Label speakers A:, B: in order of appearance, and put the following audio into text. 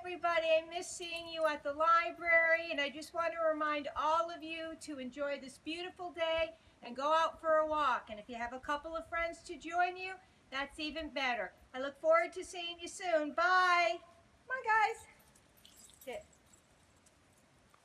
A: everybody. I miss seeing you at the library, and I just want to remind all of you to enjoy this beautiful day and go out for a walk. And if you have a couple of friends to join you, that's even better. I look forward to seeing you soon. Bye.